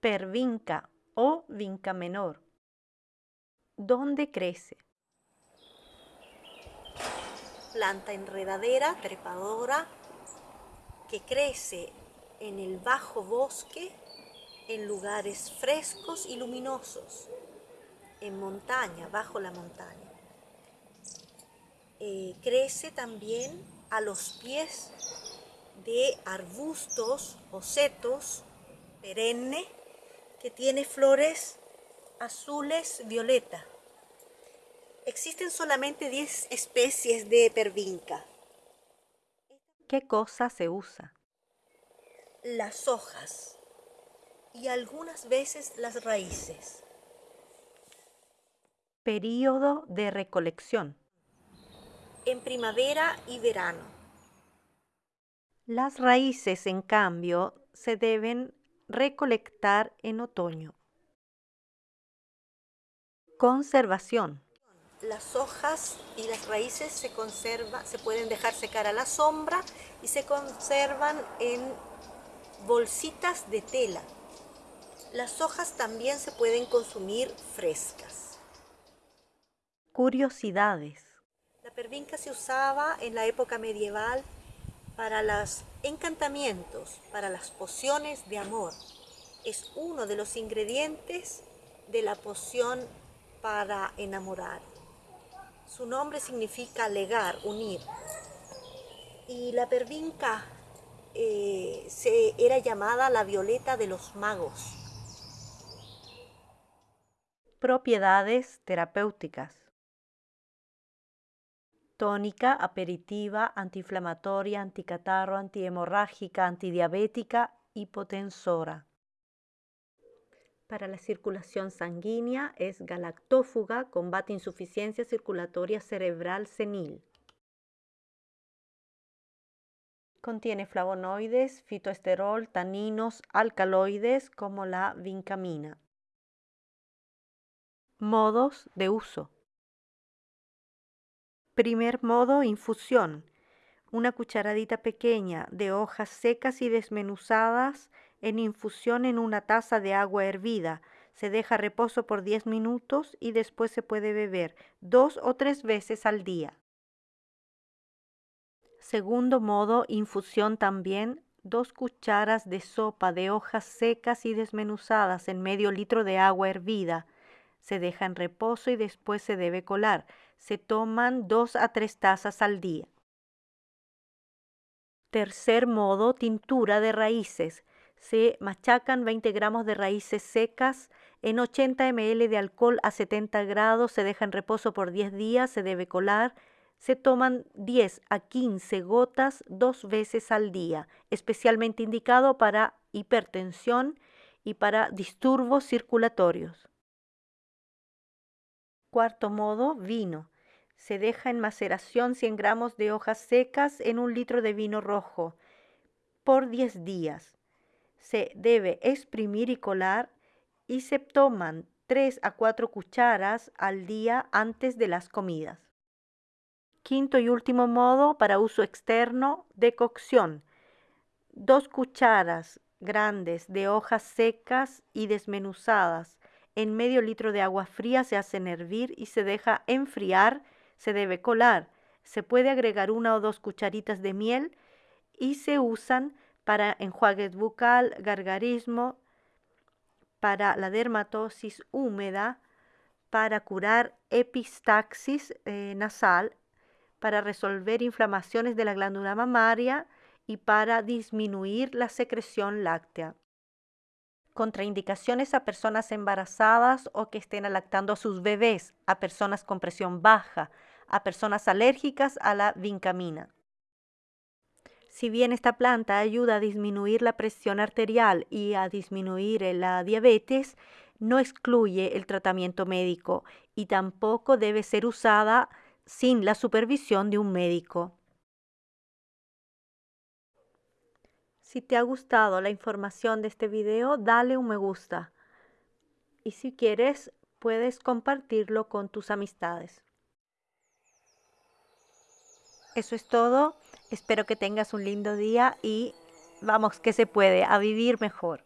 pervinca o vinca menor. ¿Dónde crece? Planta enredadera, trepadora, que crece en el bajo bosque, en lugares frescos y luminosos, en montaña, bajo la montaña. Eh, crece también a los pies de arbustos o setos perenne que tiene flores azules violeta. Existen solamente 10 especies de pervinca. ¿Qué cosa se usa? Las hojas y algunas veces las raíces. Período de recolección. En primavera y verano. Las raíces, en cambio, se deben recolectar en otoño. Conservación. Las hojas y las raíces se conservan, se pueden dejar secar a la sombra y se conservan en bolsitas de tela. Las hojas también se pueden consumir frescas. Curiosidades. La pervinca se usaba en la época medieval para los encantamientos, para las pociones de amor. Es uno de los ingredientes de la poción para enamorar. Su nombre significa legar, unir. Y la pervinca eh, se, era llamada la violeta de los magos. Propiedades terapéuticas. Tónica, aperitiva, antiinflamatoria, anticatarro, antihemorrágica, antidiabética, hipotensora. Para la circulación sanguínea es galactófuga, combate insuficiencia circulatoria cerebral senil. Contiene flavonoides, fitoesterol, taninos, alcaloides como la vincamina. Modos de uso. Primer modo, infusión. Una cucharadita pequeña de hojas secas y desmenuzadas en infusión en una taza de agua hervida. Se deja reposo por 10 minutos y después se puede beber dos o tres veces al día. Segundo modo, infusión también, dos cucharas de sopa de hojas secas y desmenuzadas en medio litro de agua hervida. Se deja en reposo y después se debe colar. Se toman dos a tres tazas al día. Tercer modo, tintura de raíces se machacan 20 gramos de raíces secas en 80 ml de alcohol a 70 grados, se deja en reposo por 10 días, se debe colar, se toman 10 a 15 gotas dos veces al día, especialmente indicado para hipertensión y para disturbios circulatorios. Cuarto modo, vino. Se deja en maceración 100 gramos de hojas secas en un litro de vino rojo por 10 días se debe exprimir y colar y se toman 3 a 4 cucharas al día antes de las comidas. Quinto y último modo para uso externo de cocción. Dos cucharas grandes de hojas secas y desmenuzadas en medio litro de agua fría se hacen hervir y se deja enfriar, se debe colar. Se puede agregar una o dos cucharitas de miel y se usan para enjuagues bucal, gargarismo, para la dermatosis húmeda, para curar epistaxis eh, nasal, para resolver inflamaciones de la glándula mamaria y para disminuir la secreción láctea. Contraindicaciones a personas embarazadas o que estén lactando a sus bebés, a personas con presión baja, a personas alérgicas a la vincamina. Si bien esta planta ayuda a disminuir la presión arterial y a disminuir la diabetes, no excluye el tratamiento médico y tampoco debe ser usada sin la supervisión de un médico. Si te ha gustado la información de este video, dale un me gusta. Y si quieres, puedes compartirlo con tus amistades. Eso es todo. Espero que tengas un lindo día y vamos que se puede, a vivir mejor.